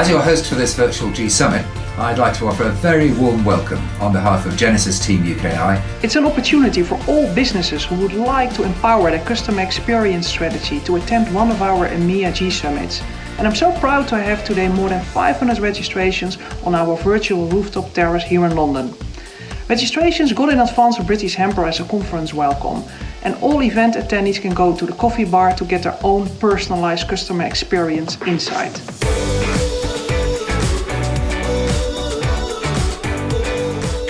As your host for this virtual G Summit, I'd like to offer a very warm welcome on behalf of Genesys Team UKI. It's an opportunity for all businesses who would like to empower their customer experience strategy to attend one of our EMEA G Summits. And I'm so proud to have today more than 500 registrations on our virtual rooftop terrace here in London. Registrations got in advance of British Hamper as a conference welcome, and all event attendees can go to the coffee bar to get their own personalized customer experience insight.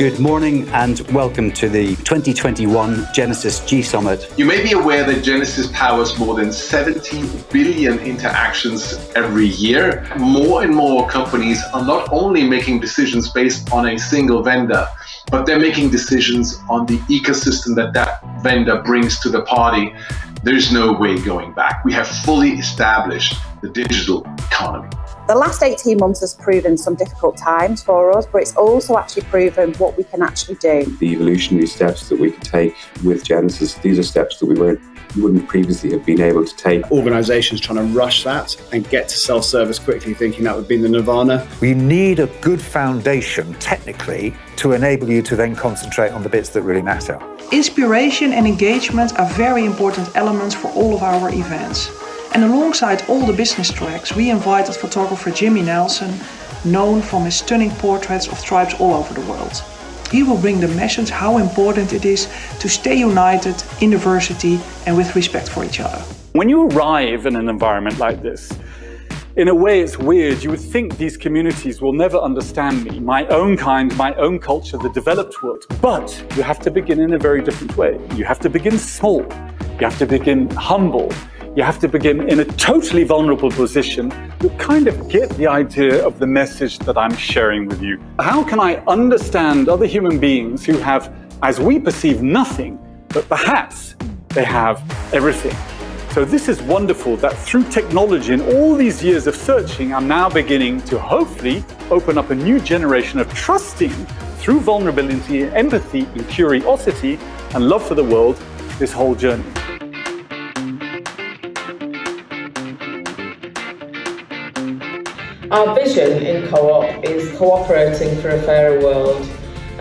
Good morning and welcome to the 2021 Genesys G Summit. You may be aware that Genesys powers more than 70 billion interactions every year. More and more companies are not only making decisions based on a single vendor, but they're making decisions on the ecosystem that that vendor brings to the party. There's no way going back. We have fully established the digital economy. The last 18 months has proven some difficult times for us, but it's also actually proven what we can actually do. The evolutionary steps that we can take with Genesys, these are steps that we weren't wouldn't previously have been able to take. Organisations trying to rush that and get to self-service quickly, thinking that would be the nirvana. We need a good foundation, technically, to enable you to then concentrate on the bits that really matter. Inspiration and engagement are very important elements for all of our events. And alongside all the business tracks, we invited photographer Jimmy Nelson, known from his stunning portraits of tribes all over the world. He will bring the message how important it is to stay united in diversity and with respect for each other. When you arrive in an environment like this, in a way it's weird. You would think these communities will never understand me, my own kind, my own culture, the developed world. But you have to begin in a very different way. You have to begin small. You have to begin humble you have to begin in a totally vulnerable position to kind of get the idea of the message that I'm sharing with you. How can I understand other human beings who have, as we perceive, nothing, but perhaps they have everything? So this is wonderful that through technology and all these years of searching, I'm now beginning to hopefully open up a new generation of trusting through vulnerability, empathy, and curiosity and love for the world this whole journey. Our vision in Co-op is cooperating for a fairer world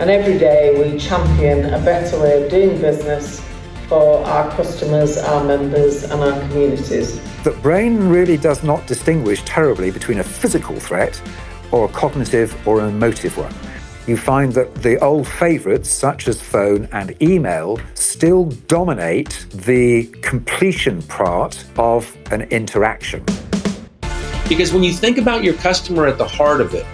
and every day we champion a better way of doing business for our customers, our members and our communities. The brain really does not distinguish terribly between a physical threat or a cognitive or an emotive one. You find that the old favourites, such as phone and email, still dominate the completion part of an interaction. Because when you think about your customer at the heart of it,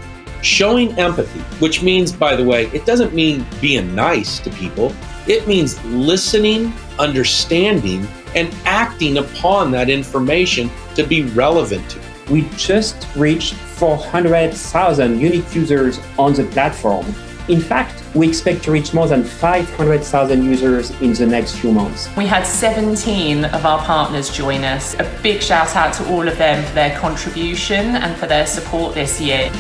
showing empathy, which means, by the way, it doesn't mean being nice to people, it means listening, understanding, and acting upon that information to be relevant to. We just reached 400,000 unique users on the platform in fact, we expect to reach more than 500,000 users in the next few months. We had 17 of our partners join us. A big shout out to all of them for their contribution and for their support this year.